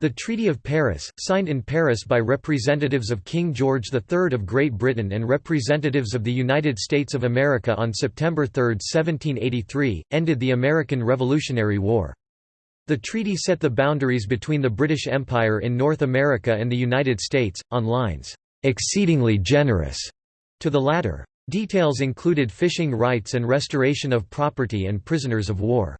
The Treaty of Paris, signed in Paris by representatives of King George III of Great Britain and representatives of the United States of America on September 3, 1783, ended the American Revolutionary War. The treaty set the boundaries between the British Empire in North America and the United States, on lines, "...exceedingly generous," to the latter. Details included fishing rights and restoration of property and prisoners of war.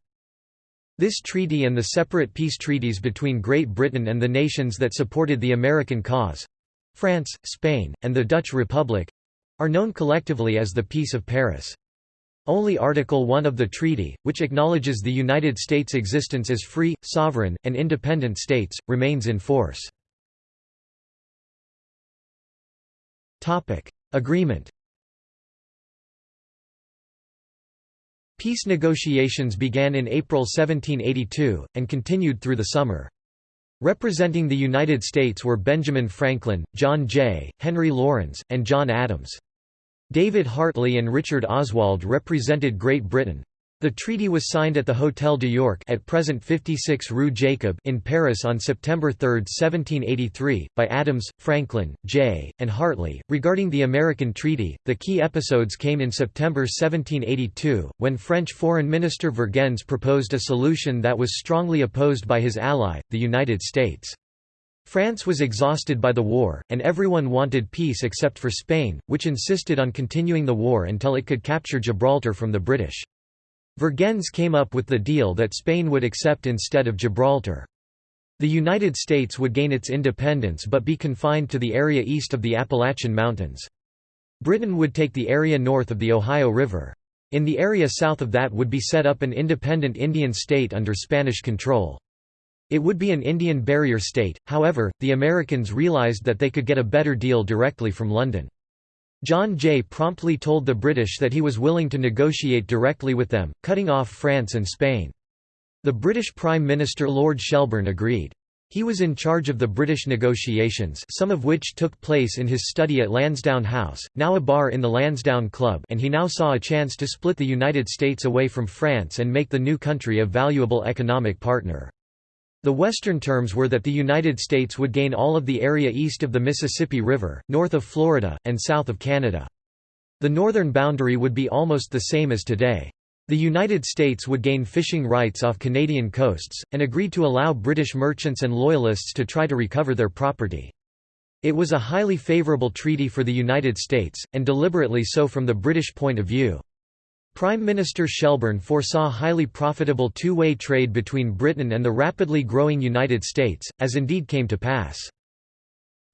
This treaty and the separate peace treaties between Great Britain and the nations that supported the American cause—France, Spain, and the Dutch Republic—are known collectively as the Peace of Paris. Only Article 1 of the treaty, which acknowledges the United States' existence as free, sovereign, and independent states, remains in force. Agreement Peace negotiations began in April 1782, and continued through the summer. Representing the United States were Benjamin Franklin, John Jay, Henry Laurens, and John Adams. David Hartley and Richard Oswald represented Great Britain. The treaty was signed at the Hôtel de York at present 56 Rue Jacob in Paris on September 3, 1783, by Adams, Franklin, Jay, and Hartley. Regarding the American treaty, the key episodes came in September 1782, when French Foreign Minister Vergennes proposed a solution that was strongly opposed by his ally, the United States. France was exhausted by the war, and everyone wanted peace except for Spain, which insisted on continuing the war until it could capture Gibraltar from the British. Vergennes came up with the deal that Spain would accept instead of Gibraltar. The United States would gain its independence but be confined to the area east of the Appalachian Mountains. Britain would take the area north of the Ohio River. In the area south of that would be set up an independent Indian state under Spanish control. It would be an Indian barrier state, however, the Americans realized that they could get a better deal directly from London. John Jay promptly told the British that he was willing to negotiate directly with them, cutting off France and Spain. The British Prime Minister Lord Shelburne agreed. He was in charge of the British negotiations some of which took place in his study at Lansdowne House, now a bar in the Lansdowne Club and he now saw a chance to split the United States away from France and make the new country a valuable economic partner. The Western terms were that the United States would gain all of the area east of the Mississippi River, north of Florida, and south of Canada. The northern boundary would be almost the same as today. The United States would gain fishing rights off Canadian coasts, and agreed to allow British merchants and Loyalists to try to recover their property. It was a highly favourable treaty for the United States, and deliberately so from the British point of view. Prime Minister Shelburne foresaw highly profitable two-way trade between Britain and the rapidly growing United States, as indeed came to pass.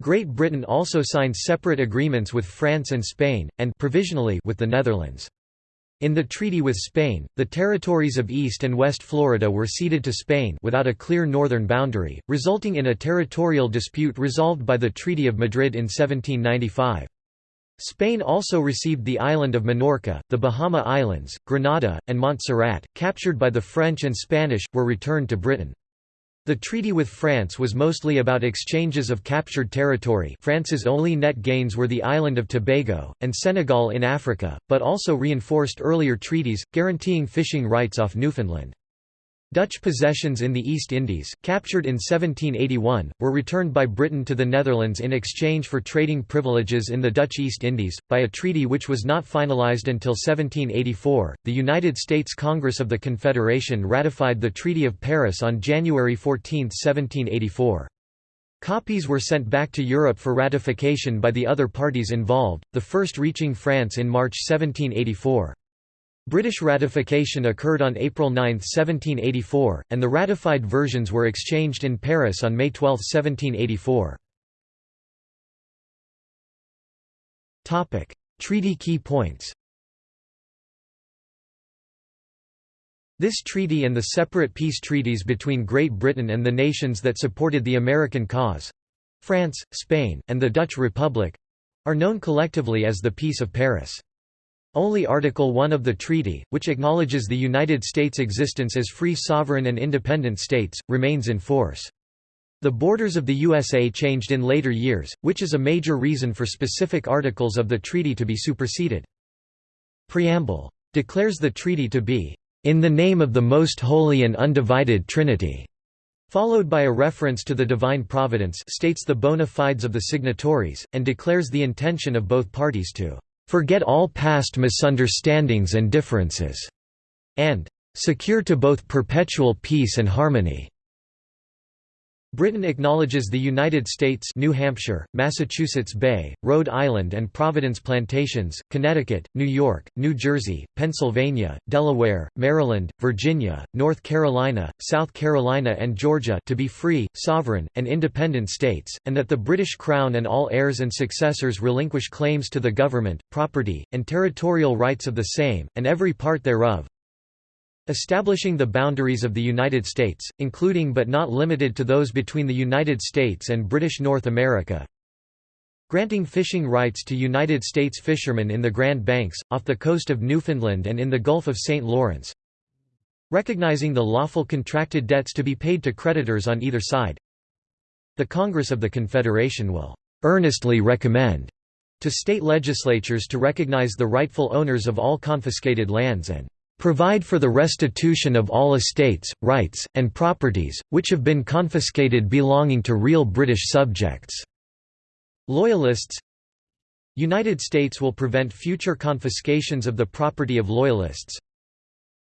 Great Britain also signed separate agreements with France and Spain, and provisionally with the Netherlands. In the treaty with Spain, the territories of East and West Florida were ceded to Spain without a clear northern boundary, resulting in a territorial dispute resolved by the Treaty of Madrid in 1795. Spain also received the island of Minorca, the Bahama Islands, Grenada, and Montserrat, captured by the French and Spanish, were returned to Britain. The treaty with France was mostly about exchanges of captured territory France's only net gains were the island of Tobago, and Senegal in Africa, but also reinforced earlier treaties, guaranteeing fishing rights off Newfoundland. Dutch possessions in the East Indies, captured in 1781, were returned by Britain to the Netherlands in exchange for trading privileges in the Dutch East Indies, by a treaty which was not finalized until 1784. The United States Congress of the Confederation ratified the Treaty of Paris on January 14, 1784. Copies were sent back to Europe for ratification by the other parties involved, the first reaching France in March 1784. British ratification occurred on April 9, 1784, and the ratified versions were exchanged in Paris on May 12, 1784. Treaty key points This treaty and the separate peace treaties between Great Britain and the nations that supported the American cause—France, Spain, and the Dutch Republic—are known collectively as the Peace of Paris. Only Article 1 of the treaty, which acknowledges the United States' existence as free sovereign and independent states, remains in force. The borders of the USA changed in later years, which is a major reason for specific articles of the treaty to be superseded. Preamble. Declares the treaty to be, "...in the name of the most holy and undivided Trinity." followed by a reference to the divine providence states the bona fides of the signatories, and declares the intention of both parties to "...forget all past misunderstandings and differences," and "...secure to both perpetual peace and harmony." Britain acknowledges the United States New Hampshire, Massachusetts Bay, Rhode Island and Providence Plantations, Connecticut, New York, New Jersey, Pennsylvania, Delaware, Maryland, Virginia, North Carolina, South Carolina and Georgia to be free, sovereign, and independent states, and that the British Crown and all heirs and successors relinquish claims to the government, property, and territorial rights of the same, and every part thereof, Establishing the boundaries of the United States, including but not limited to those between the United States and British North America. Granting fishing rights to United States fishermen in the Grand Banks, off the coast of Newfoundland and in the Gulf of St. Lawrence. Recognizing the lawful contracted debts to be paid to creditors on either side. The Congress of the Confederation will earnestly recommend to state legislatures to recognize the rightful owners of all confiscated lands and provide for the restitution of all estates, rights, and properties, which have been confiscated belonging to real British subjects." Loyalists United States will prevent future confiscations of the property of Loyalists.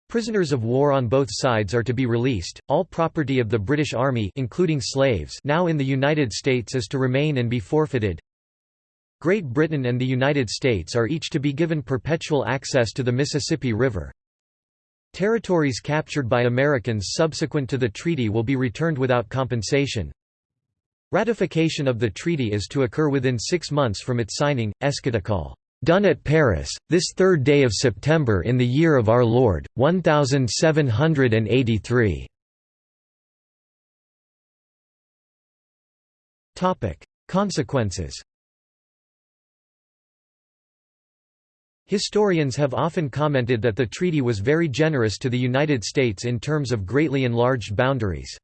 Prisoners of war on both sides are to be released. All property of the British Army including slaves now in the United States is to remain and be forfeited. Great Britain and the United States are each to be given perpetual access to the Mississippi River. Territories captured by Americans subsequent to the treaty will be returned without compensation. Ratification of the treaty is to occur within six months from its signing, Eschaton done at Paris, this third day of September in the year of our Lord, 1783. Consequences Historians have often commented that the treaty was very generous to the United States in terms of greatly enlarged boundaries.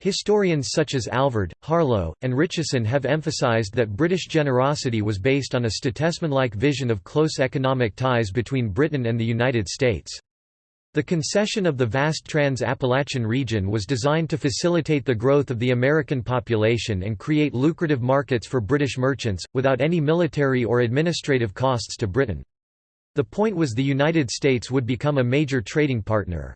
Historians such as Alvord, Harlow, and Ritcheson have emphasized that British generosity was based on a statesman-like vision of close economic ties between Britain and the United States. The concession of the vast Trans-Appalachian region was designed to facilitate the growth of the American population and create lucrative markets for British merchants, without any military or administrative costs to Britain. The point was the United States would become a major trading partner.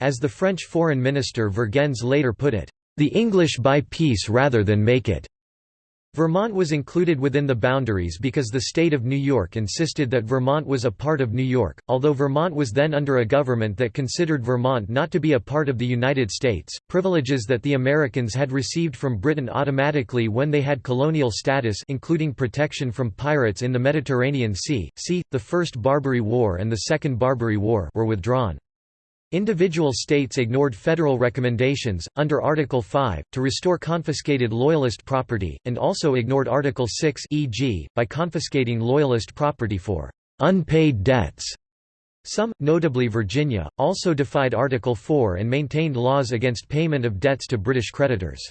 As the French Foreign Minister Vergennes later put it, "...the English buy peace rather than make it." Vermont was included within the boundaries because the state of New York insisted that Vermont was a part of New York, although Vermont was then under a government that considered Vermont not to be a part of the United States. Privileges that the Americans had received from Britain automatically when they had colonial status including protection from pirates in the Mediterranean Sea, see, the First Barbary War and the Second Barbary War were withdrawn. Individual states ignored federal recommendations, under Article 5, to restore confiscated Loyalist property, and also ignored Article 6 e.g., by confiscating Loyalist property for «unpaid debts». Some, notably Virginia, also defied Article 4 and maintained laws against payment of debts to British creditors.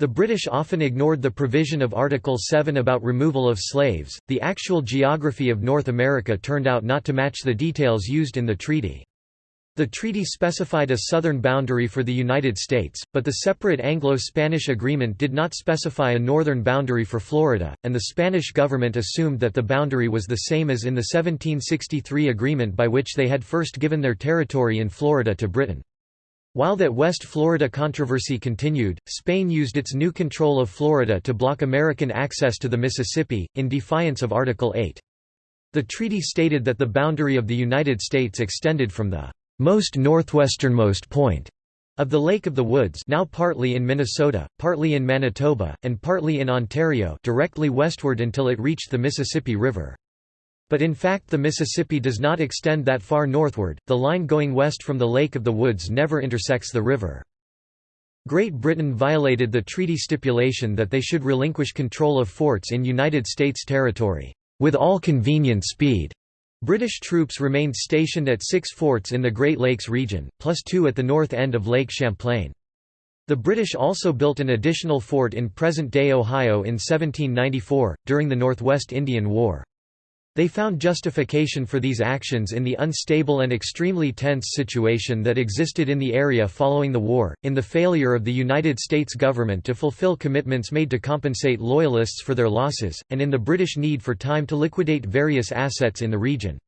The British often ignored the provision of Article 7 about removal of slaves. The actual geography of North America turned out not to match the details used in the treaty. The treaty specified a southern boundary for the United States, but the separate Anglo-Spanish agreement did not specify a northern boundary for Florida, and the Spanish government assumed that the boundary was the same as in the 1763 agreement by which they had first given their territory in Florida to Britain. While that West Florida controversy continued, Spain used its new control of Florida to block American access to the Mississippi, in defiance of Article 8. The treaty stated that the boundary of the United States extended from the most northwesternmost point of the Lake of the Woods now partly in Minnesota, partly in Manitoba, and partly in Ontario directly westward until it reached the Mississippi River. But in fact the Mississippi does not extend that far northward, the line going west from the Lake of the Woods never intersects the river. Great Britain violated the treaty stipulation that they should relinquish control of forts in United States territory, "...with all convenient speed." British troops remained stationed at six forts in the Great Lakes region, plus two at the north end of Lake Champlain. The British also built an additional fort in present-day Ohio in 1794, during the Northwest Indian War. They found justification for these actions in the unstable and extremely tense situation that existed in the area following the war, in the failure of the United States government to fulfill commitments made to compensate Loyalists for their losses, and in the British need for time to liquidate various assets in the region.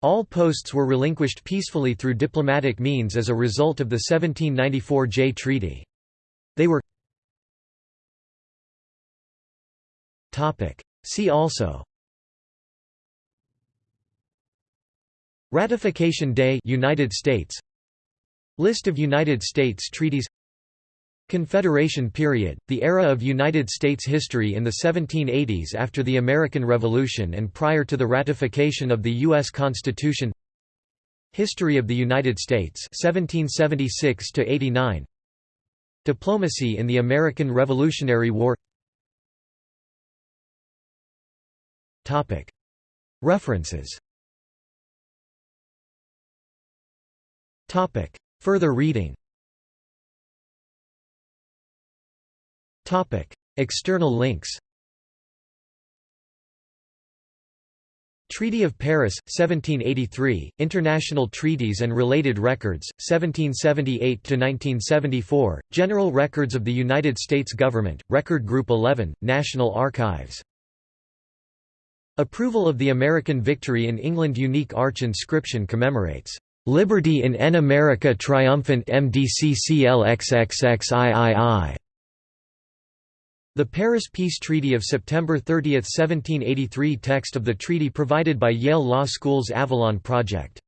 All posts were relinquished peacefully through diplomatic means as a result of the 1794 Jay Treaty. They were See also Ratification Day United States. List of United States treaties. Confederation period, the era of United States history in the 1780s after the American Revolution and prior to the ratification of the U.S. Constitution. History of the United States 1776 89 Diplomacy in the American Revolutionary War. References Topic. Further reading Topic. External links Treaty of Paris, 1783, International Treaties and Related Records, 1778–1974, General Records of the United States Government, Record Group 11, National Archives. Approval of the American victory in England Unique arch inscription commemorates Liberty in en America triumphant MDCCLXXXIII. The Paris Peace Treaty of September 30, 1783 Text of the treaty provided by Yale Law School's Avalon Project